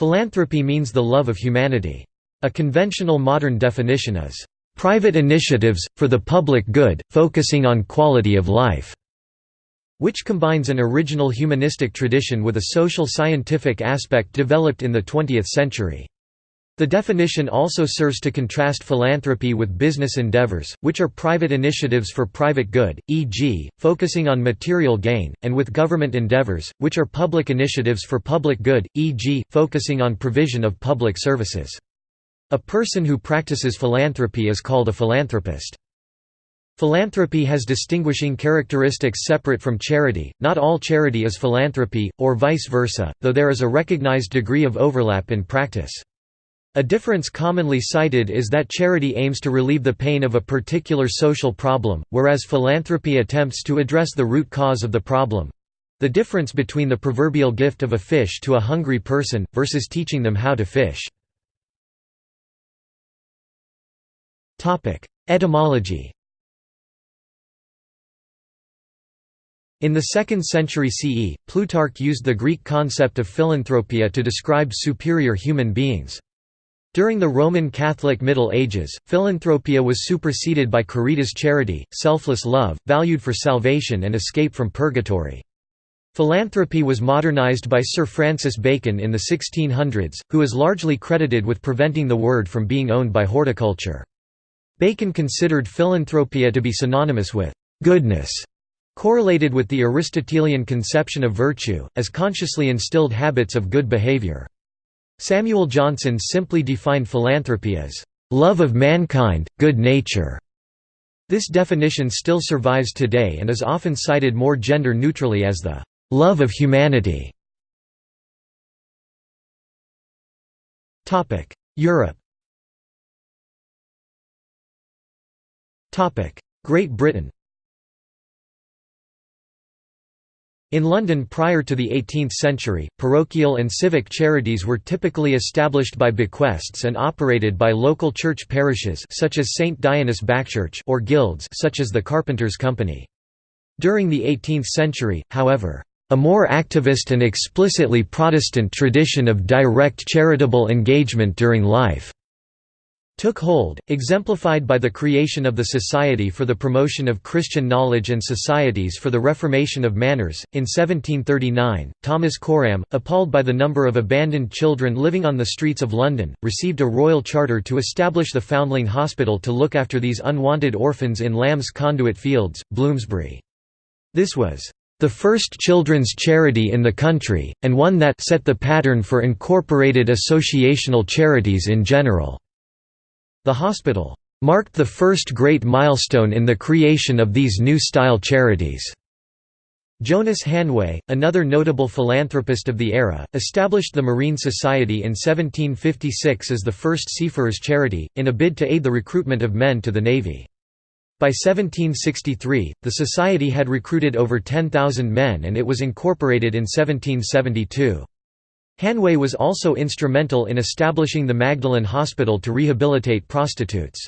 Philanthropy means the love of humanity. A conventional modern definition is, "...private initiatives, for the public good, focusing on quality of life." which combines an original humanistic tradition with a social scientific aspect developed in the 20th century. The definition also serves to contrast philanthropy with business endeavors, which are private initiatives for private good, e.g., focusing on material gain, and with government endeavors, which are public initiatives for public good, e.g., focusing on provision of public services. A person who practices philanthropy is called a philanthropist. Philanthropy has distinguishing characteristics separate from charity, not all charity is philanthropy, or vice versa, though there is a recognized degree of overlap in practice. A difference commonly cited is that charity aims to relieve the pain of a particular social problem, whereas philanthropy attempts to address the root cause of the problem—the difference between the proverbial gift of a fish to a hungry person, versus teaching them how to fish. Etymology In the 2nd century CE, Plutarch used the Greek concept of philanthropia to describe superior human beings. During the Roman Catholic Middle Ages, philanthropia was superseded by caritas charity, selfless love, valued for salvation and escape from purgatory. Philanthropy was modernized by Sir Francis Bacon in the 1600s, who is largely credited with preventing the word from being owned by horticulture. Bacon considered philanthropia to be synonymous with goodness correlated with the Aristotelian conception of virtue, as consciously instilled habits of good behavior. Samuel Johnson simply defined philanthropy as, "...love of mankind, good nature." This definition still survives today and is often cited more gender-neutrally as the "...love of humanity." Europe Great Britain In London prior to the 18th century, parochial and civic charities were typically established by bequests and operated by local church parishes such as St Dionysius Backchurch or guilds such as the Carpenters' Company. During the 18th century, however, a more activist and explicitly Protestant tradition of direct charitable engagement during life took hold, exemplified by the creation of the Society for the Promotion of Christian Knowledge and Societies for the Reformation of Manners. In 1739, Thomas Coram, appalled by the number of abandoned children living on the streets of London, received a royal charter to establish the Foundling Hospital to look after these unwanted orphans in Lamb's Conduit Fields, Bloomsbury. This was the first children's charity in the country, and one that set the pattern for incorporated associational charities in general. The hospital marked the first great milestone in the creation of these new style charities. Jonas Hanway, another notable philanthropist of the era, established the Marine Society in 1756 as the first seafarers' charity, in a bid to aid the recruitment of men to the Navy. By 1763, the society had recruited over 10,000 men and it was incorporated in 1772. Hanway was also instrumental in establishing the Magdalen Hospital to rehabilitate prostitutes.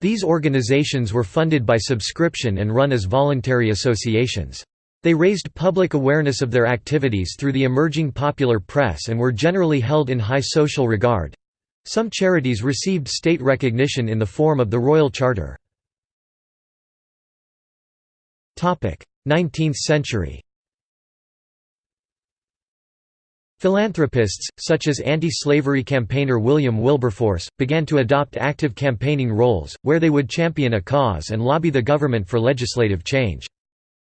These organizations were funded by subscription and run as voluntary associations. They raised public awareness of their activities through the emerging popular press and were generally held in high social regard. Some charities received state recognition in the form of the Royal Charter. 19th century Philanthropists, such as anti-slavery campaigner William Wilberforce, began to adopt active campaigning roles, where they would champion a cause and lobby the government for legislative change.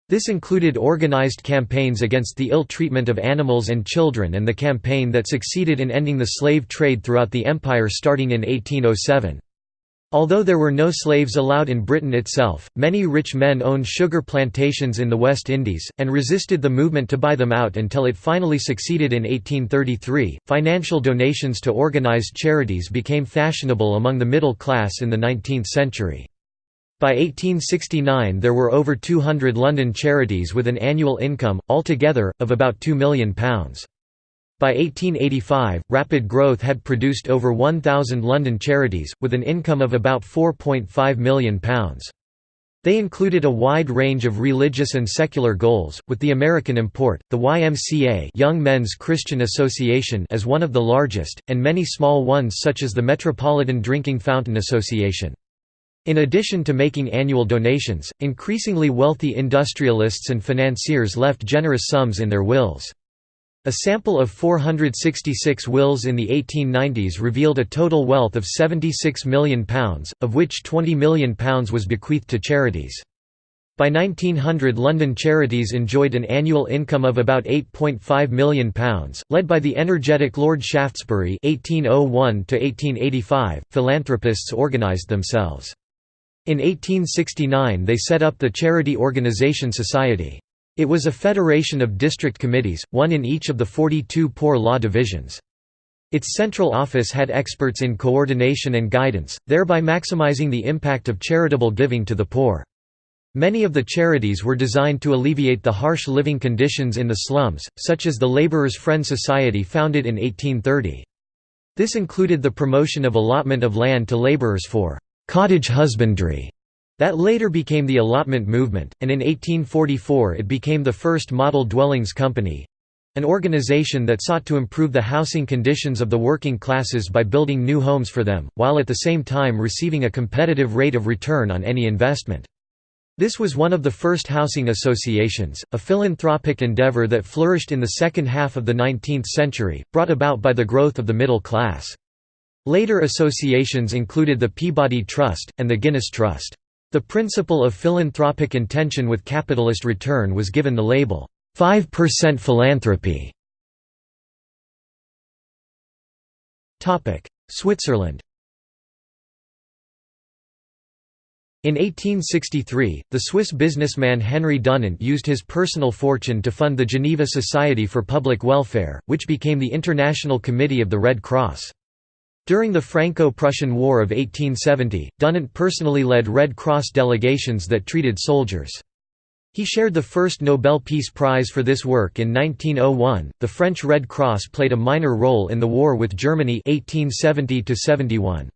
This included organized campaigns against the ill treatment of animals and children and the campaign that succeeded in ending the slave trade throughout the empire starting in 1807. Although there were no slaves allowed in Britain itself, many rich men owned sugar plantations in the West Indies, and resisted the movement to buy them out until it finally succeeded in 1833. Financial donations to organized charities became fashionable among the middle class in the 19th century. By 1869 there were over 200 London charities with an annual income, altogether, of about £2 million. By 1885, rapid growth had produced over 1,000 London charities, with an income of about £4.5 million. They included a wide range of religious and secular goals, with the American import, the YMCA Young Men's Christian Association as one of the largest, and many small ones such as the Metropolitan Drinking Fountain Association. In addition to making annual donations, increasingly wealthy industrialists and financiers left generous sums in their wills. A sample of 466 wills in the 1890s revealed a total wealth of £76 million, of which £20 million was bequeathed to charities. By 1900 London Charities enjoyed an annual income of about £8.5 million, led by the energetic Lord Shaftesbury 1801 philanthropists organised themselves. In 1869 they set up the Charity Organisation Society. It was a federation of district committees, one in each of the 42 poor law divisions. Its central office had experts in coordination and guidance, thereby maximizing the impact of charitable giving to the poor. Many of the charities were designed to alleviate the harsh living conditions in the slums, such as the Labourers' Friend Society founded in 1830. This included the promotion of allotment of land to labourers for «cottage husbandry» That later became the allotment movement, and in 1844 it became the first model dwellings company—an organization that sought to improve the housing conditions of the working classes by building new homes for them, while at the same time receiving a competitive rate of return on any investment. This was one of the first housing associations, a philanthropic endeavor that flourished in the second half of the 19th century, brought about by the growth of the middle class. Later associations included the Peabody Trust, and the Guinness Trust. The principle of philanthropic intention with capitalist return was given the label, 5% philanthropy. Switzerland In 1863, the Swiss businessman Henry Dunant used his personal fortune to fund the Geneva Society for Public Welfare, which became the International Committee of the Red Cross. During the Franco-Prussian War of 1870, Dunant personally led Red Cross delegations that treated soldiers. He shared the first Nobel Peace Prize for this work in 1901. The French Red Cross played a minor role in the war with Germany 1870 71.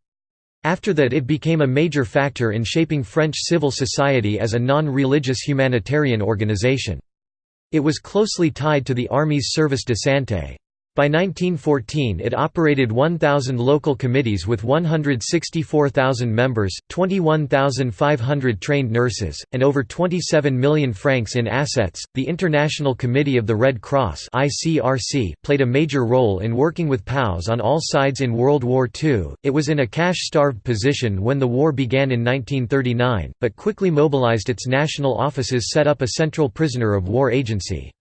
After that it became a major factor in shaping French civil society as a non-religious humanitarian organization. It was closely tied to the Army's Service de Santé. By 1914 it operated 1,000 local committees with 164,000 members, 21,500 trained nurses, and over 27 million francs in assets. The International Committee of the Red Cross (ICRC) played a major role in working with POWs on all sides in World War II. It was in a cash-starved position when the war began in 1939, but quickly mobilized its national offices set up a central prisoner of war agency.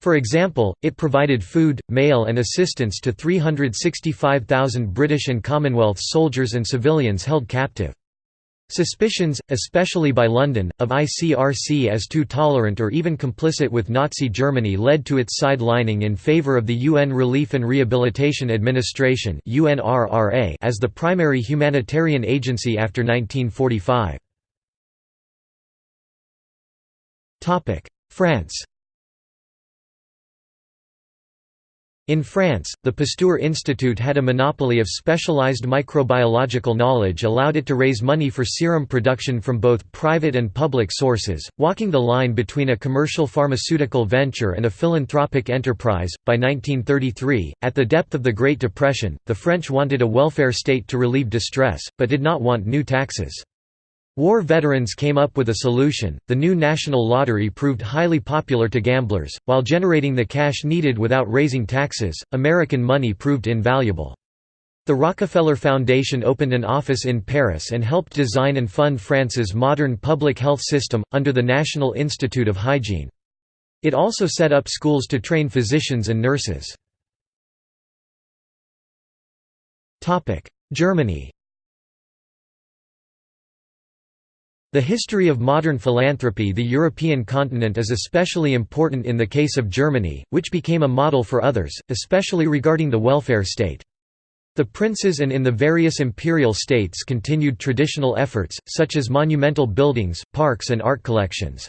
For example, it provided food, mail and assistance to 365,000 British and Commonwealth soldiers and civilians held captive. Suspicions, especially by London, of ICRC as too tolerant or even complicit with Nazi Germany led to its sidelining in favour of the UN Relief and Rehabilitation Administration as the primary humanitarian agency after 1945. France In France, the Pasteur Institute had a monopoly of specialized microbiological knowledge allowed it to raise money for serum production from both private and public sources, walking the line between a commercial pharmaceutical venture and a philanthropic enterprise. By 1933, at the depth of the Great Depression, the French wanted a welfare state to relieve distress, but did not want new taxes. War veterans came up with a solution. The new national lottery proved highly popular to gamblers, while generating the cash needed without raising taxes. American money proved invaluable. The Rockefeller Foundation opened an office in Paris and helped design and fund France's modern public health system, under the National Institute of Hygiene. It also set up schools to train physicians and nurses. Germany The history of modern philanthropy The European continent is especially important in the case of Germany, which became a model for others, especially regarding the welfare state. The princes and in the various imperial states continued traditional efforts, such as monumental buildings, parks and art collections.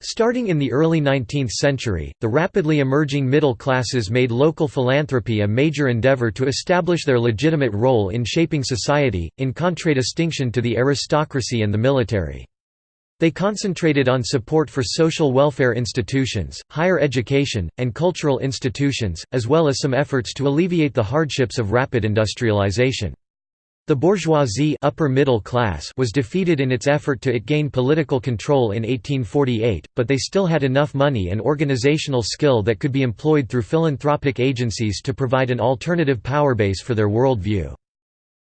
Starting in the early 19th century, the rapidly emerging middle classes made local philanthropy a major endeavor to establish their legitimate role in shaping society, in contradistinction to the aristocracy and the military. They concentrated on support for social welfare institutions, higher education, and cultural institutions, as well as some efforts to alleviate the hardships of rapid industrialization. The bourgeoisie upper middle class was defeated in its effort to gain political control in 1848, but they still had enough money and organizational skill that could be employed through philanthropic agencies to provide an alternative power base for their worldview.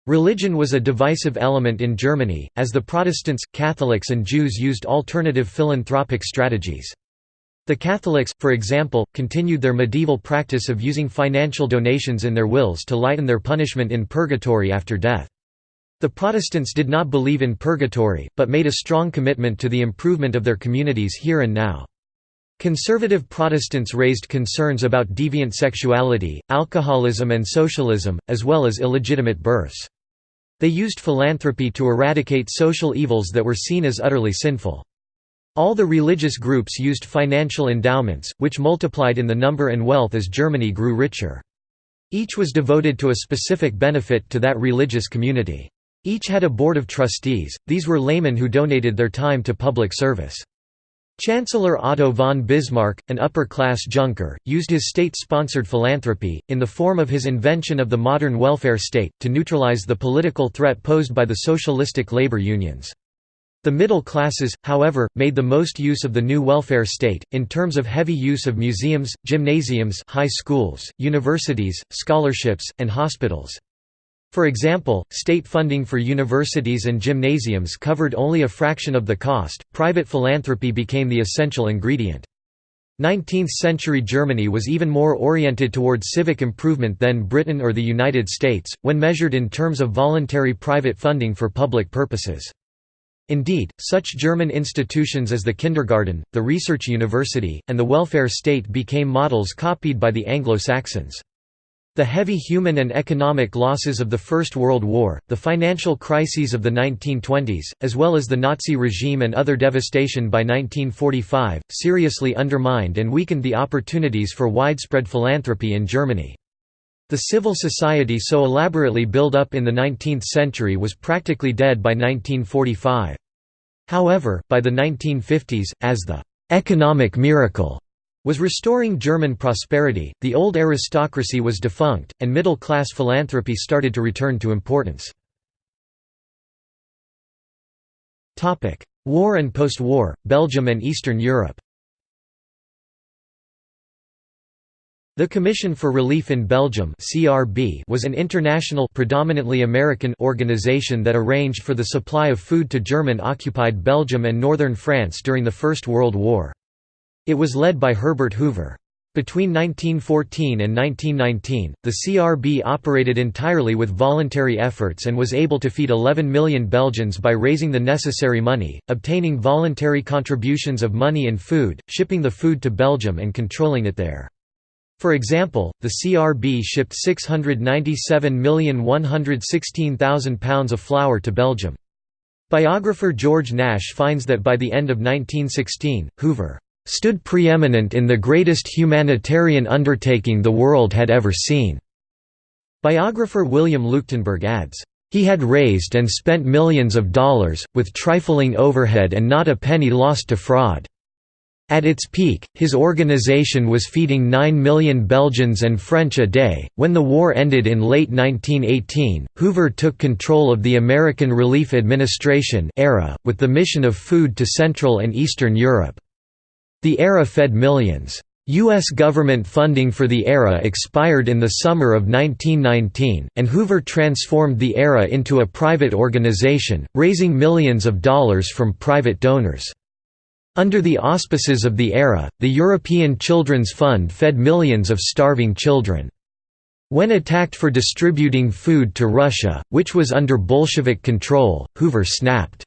Religion was a divisive element in Germany, as the Protestants, Catholics and Jews used alternative philanthropic strategies. The Catholics, for example, continued their medieval practice of using financial donations in their wills to lighten their punishment in purgatory after death. The Protestants did not believe in purgatory, but made a strong commitment to the improvement of their communities here and now. Conservative Protestants raised concerns about deviant sexuality, alcoholism and socialism, as well as illegitimate births. They used philanthropy to eradicate social evils that were seen as utterly sinful. All the religious groups used financial endowments, which multiplied in the number and wealth as Germany grew richer. Each was devoted to a specific benefit to that religious community. Each had a board of trustees, these were laymen who donated their time to public service. Chancellor Otto von Bismarck, an upper-class junker, used his state-sponsored philanthropy, in the form of his invention of the modern welfare state, to neutralize the political threat posed by the socialistic labor unions. The middle classes, however, made the most use of the new welfare state, in terms of heavy use of museums, gymnasiums high schools, universities, scholarships, and hospitals. For example, state funding for universities and gymnasiums covered only a fraction of the cost, private philanthropy became the essential ingredient. 19th-century Germany was even more oriented toward civic improvement than Britain or the United States, when measured in terms of voluntary private funding for public purposes. Indeed, such German institutions as the kindergarten, the research university, and the welfare state became models copied by the Anglo-Saxons. The heavy human and economic losses of the First World War, the financial crises of the 1920s, as well as the Nazi regime and other devastation by 1945, seriously undermined and weakened the opportunities for widespread philanthropy in Germany. The civil society so elaborately built up in the 19th century was practically dead by 1945. However, by the 1950s, as the «economic miracle» was restoring German prosperity, the old aristocracy was defunct, and middle-class philanthropy started to return to importance. War and post-war, Belgium and Eastern Europe The Commission for Relief in Belgium (CRB) was an international predominantly American organization that arranged for the supply of food to German-occupied Belgium and northern France during the First World War. It was led by Herbert Hoover. Between 1914 and 1919, the CRB operated entirely with voluntary efforts and was able to feed 11 million Belgians by raising the necessary money, obtaining voluntary contributions of money and food, shipping the food to Belgium and controlling it there. For example, the CRB shipped 697,116,000 pounds of flour to Belgium. Biographer George Nash finds that by the end of 1916, Hoover stood preeminent in the greatest humanitarian undertaking the world had ever seen." Biographer William Leuchtenburg adds, "...he had raised and spent millions of dollars, with trifling overhead and not a penny lost to fraud." At its peak, his organization was feeding 9 million Belgians and French a day. When the war ended in late 1918, Hoover took control of the American Relief Administration (ARA), with the mission of food to Central and Eastern Europe. The ARA fed millions. U.S. government funding for the ARA expired in the summer of 1919, and Hoover transformed the ARA into a private organization, raising millions of dollars from private donors. Under the auspices of the ARA, the European Children's Fund fed millions of starving children. When attacked for distributing food to Russia, which was under Bolshevik control, Hoover snapped.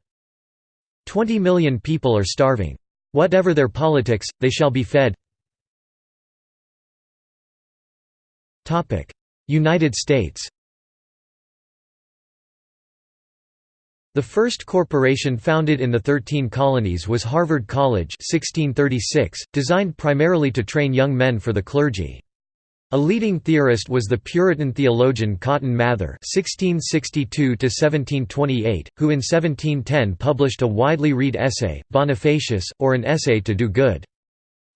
Twenty million people are starving. Whatever their politics, they shall be fed. United States The first corporation founded in the Thirteen Colonies was Harvard College 1636, designed primarily to train young men for the clergy. A leading theorist was the Puritan theologian Cotton Mather (1662–1728), who in 1710 published a widely read essay, Bonifacius, or an essay to do good.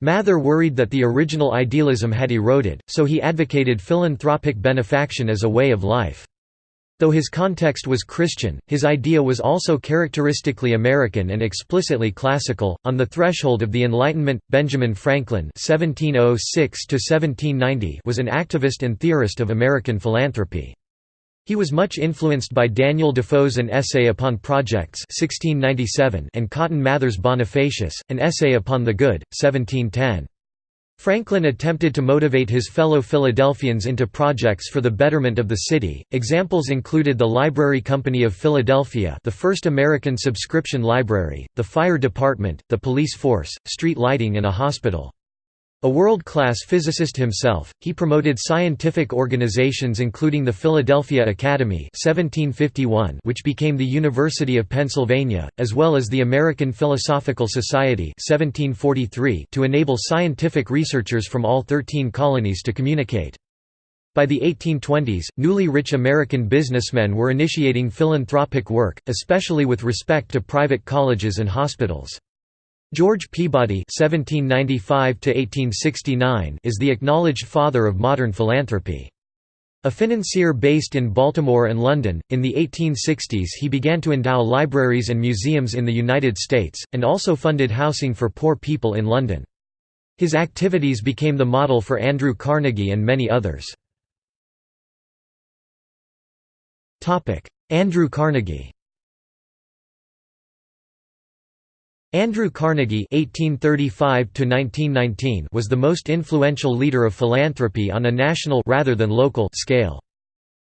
Mather worried that the original idealism had eroded, so he advocated philanthropic benefaction as a way of life. Though his context was Christian, his idea was also characteristically American and explicitly classical. On the threshold of the Enlightenment, Benjamin Franklin (1706–1790) was an activist and theorist of American philanthropy. He was much influenced by Daniel Defoe's An Essay Upon Projects 1697 and Cotton Mather's Bonifacius, An Essay Upon the Good, 1710. Franklin attempted to motivate his fellow Philadelphians into projects for the betterment of the city. Examples included the Library Company of Philadelphia, the first American subscription library, the fire department, the police force, street lighting and a hospital. A world-class physicist himself, he promoted scientific organizations including the Philadelphia Academy 1751 which became the University of Pennsylvania, as well as the American Philosophical Society 1743 to enable scientific researchers from all 13 colonies to communicate. By the 1820s, newly rich American businessmen were initiating philanthropic work, especially with respect to private colleges and hospitals. George Peabody (1795–1869) is the acknowledged father of modern philanthropy. A financier based in Baltimore and London, in the 1860s he began to endow libraries and museums in the United States, and also funded housing for poor people in London. His activities became the model for Andrew Carnegie and many others. Andrew Carnegie Andrew Carnegie (1835–1919) was the most influential leader of philanthropy on a national rather than local scale.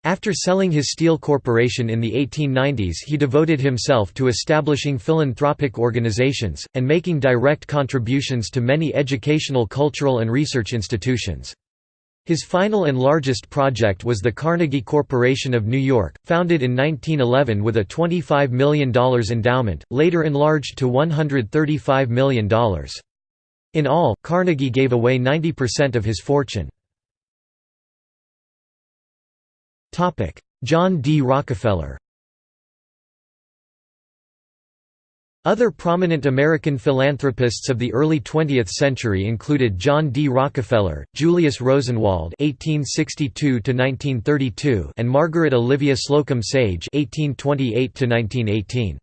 After selling his steel corporation in the 1890s he devoted himself to establishing philanthropic organizations, and making direct contributions to many educational cultural and research institutions. His final and largest project was the Carnegie Corporation of New York, founded in 1911 with a $25 million endowment, later enlarged to $135 million. In all, Carnegie gave away 90% of his fortune. John D. Rockefeller Other prominent American philanthropists of the early 20th century included John D. Rockefeller, Julius Rosenwald (1862–1932), and Margaret Olivia Slocum Sage (1828–1918).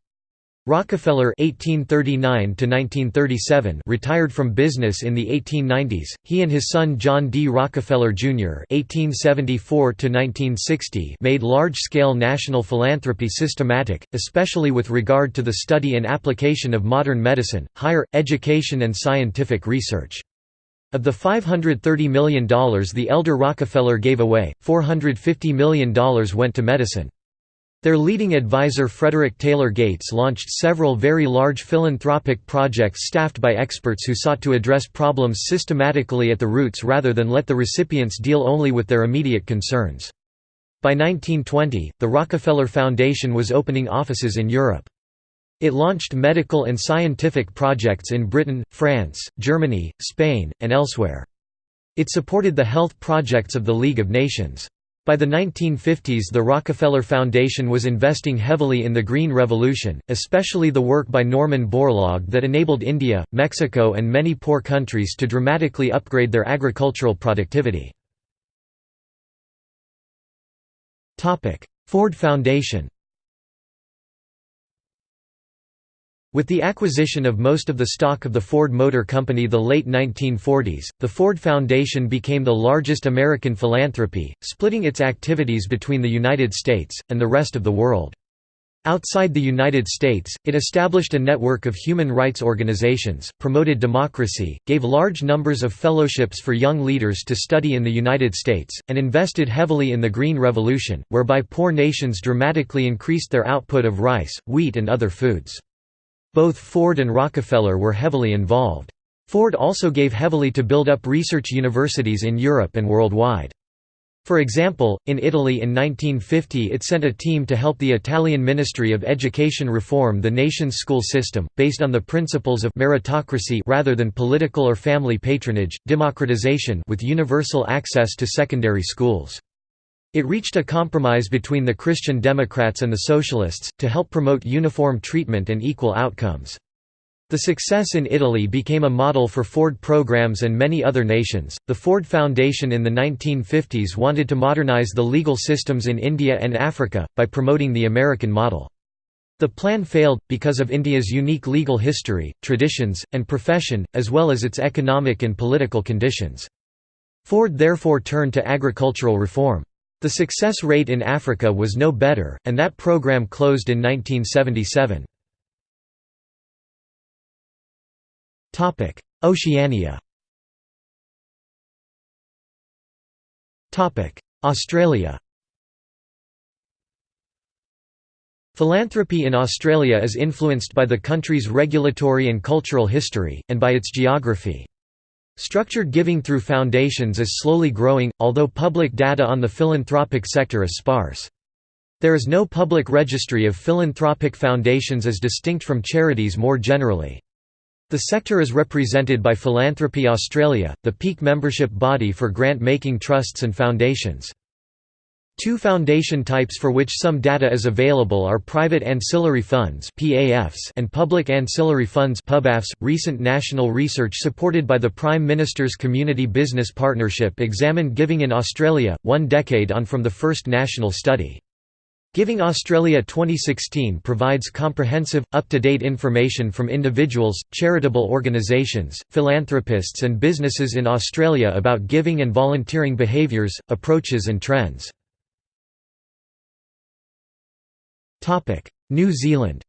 Rockefeller (1839–1937) retired from business in the 1890s. He and his son John D. Rockefeller Jr. (1874–1960) made large-scale national philanthropy systematic, especially with regard to the study and application of modern medicine, higher education, and scientific research. Of the $530 million the elder Rockefeller gave away, $450 million went to medicine. Their leading advisor Frederick Taylor Gates launched several very large philanthropic projects staffed by experts who sought to address problems systematically at the roots rather than let the recipients deal only with their immediate concerns. By 1920, the Rockefeller Foundation was opening offices in Europe. It launched medical and scientific projects in Britain, France, Germany, Spain, and elsewhere. It supported the health projects of the League of Nations. By the 1950s the Rockefeller Foundation was investing heavily in the Green Revolution, especially the work by Norman Borlaug that enabled India, Mexico and many poor countries to dramatically upgrade their agricultural productivity. Ford Foundation With the acquisition of most of the stock of the Ford Motor Company the late 1940s, the Ford Foundation became the largest American philanthropy, splitting its activities between the United States, and the rest of the world. Outside the United States, it established a network of human rights organizations, promoted democracy, gave large numbers of fellowships for young leaders to study in the United States, and invested heavily in the Green Revolution, whereby poor nations dramatically increased their output of rice, wheat and other foods. Both Ford and Rockefeller were heavily involved. Ford also gave heavily to build up research universities in Europe and worldwide. For example, in Italy in 1950 it sent a team to help the Italian Ministry of Education reform the nation's school system, based on the principles of meritocracy rather than political or family patronage, democratization with universal access to secondary schools. It reached a compromise between the Christian Democrats and the Socialists, to help promote uniform treatment and equal outcomes. The success in Italy became a model for Ford programs and many other nations. The Ford Foundation in the 1950s wanted to modernize the legal systems in India and Africa, by promoting the American model. The plan failed, because of India's unique legal history, traditions, and profession, as well as its economic and political conditions. Ford therefore turned to agricultural reform. The success rate in Africa was no better, and that program closed in 1977. Topic: Oceania. Australia. Philanthropy in Australia is influenced by the country's regulatory and cultural history, and by its geography. Structured giving through foundations is slowly growing, although public data on the philanthropic sector is sparse. There is no public registry of philanthropic foundations as distinct from charities more generally. The sector is represented by Philanthropy Australia, the peak membership body for grant-making trusts and foundations. Two foundation types for which some data is available are private ancillary funds (PAFs) and public ancillary funds (PubAFs). .Recent national research supported by the Prime Minister's Community Business Partnership examined giving in Australia, one decade on from the first national study. Giving Australia 2016 provides comprehensive, up-to-date information from individuals, charitable organisations, philanthropists and businesses in Australia about giving and volunteering behaviours, approaches and trends. New Zealand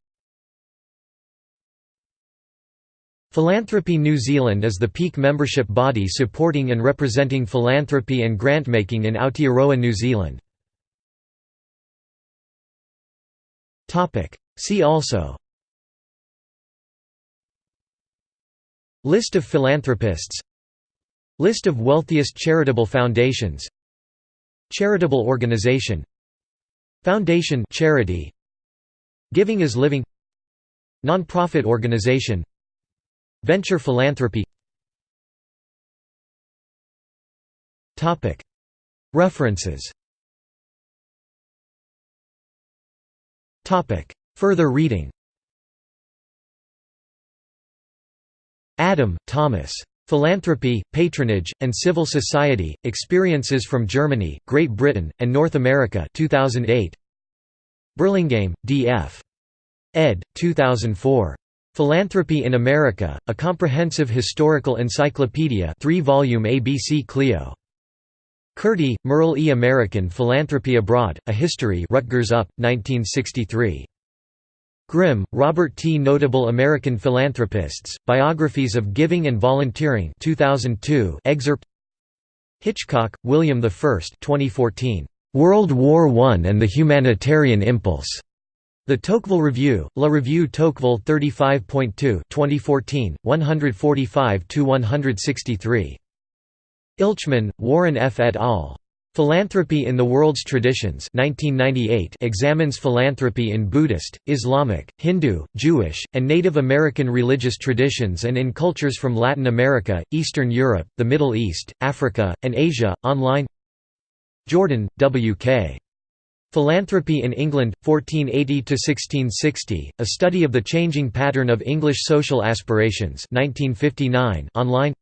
Philanthropy New Zealand is the peak membership body supporting and representing philanthropy and grant-making in Aotearoa New Zealand. See also List of philanthropists List of wealthiest charitable foundations Charitable organization Foundation charity Giving is Living Nonprofit organization Venture philanthropy References Further reading Adam, Thomas. Philanthropy, Patronage, and Civil Society, Experiences from Germany, Great Britain, and North America 2008. Burlingame, D.F. ed. 2004. Philanthropy in America, A Comprehensive Historical Encyclopedia 3-volume ABC Clio. Curti, Merle E. American Philanthropy Abroad, A History Rutgers UP, 1963. Grimm, Robert T. Notable American Philanthropists, Biographies of Giving and Volunteering 2002 excerpt Hitchcock, William I 2014. World War I and the Humanitarian Impulse. The Tocqueville Review, La Revue Tocqueville 35.2 2014, 145–163. Ilchman, Warren F. et al. Philanthropy in the World's Traditions 1998 examines philanthropy in Buddhist, Islamic, Hindu, Jewish, and Native American religious traditions and in cultures from Latin America, Eastern Europe, the Middle East, Africa, and Asia. Online Jordan, W. K. Philanthropy in England, 1480–1660, A Study of the Changing Pattern of English Social Aspirations 1959 online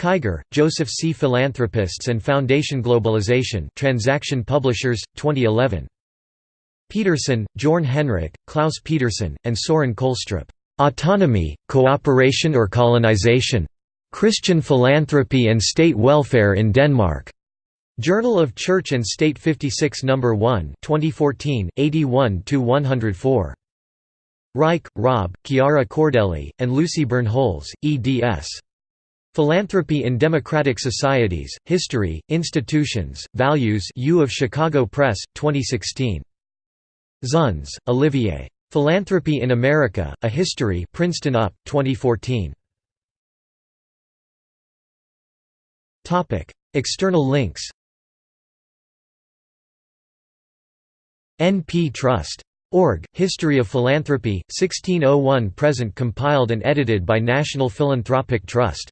Kiger, Joseph C. Philanthropists and Foundation Globalization Transaction Publishers, 2011. Petersen, Jorn Henrik, Klaus Petersen, and Soren Kolstrup. "'Autonomy, Cooperation or Colonization? Christian Philanthropy and State Welfare in Denmark' Journal of Church and State 56 No. 1 2014, 81–104. Reich, Rob, Chiara Cordelli, and Lucy Bernholz, eds. Philanthropy in Democratic Societies, History, Institutions, Values U of Chicago Press, 2016. Zunz, Olivier. Philanthropy in America, A History Princeton UP, 2014. External links N.P. Trust. Org. History of Philanthropy, 1601–present compiled and edited by National Philanthropic Trust.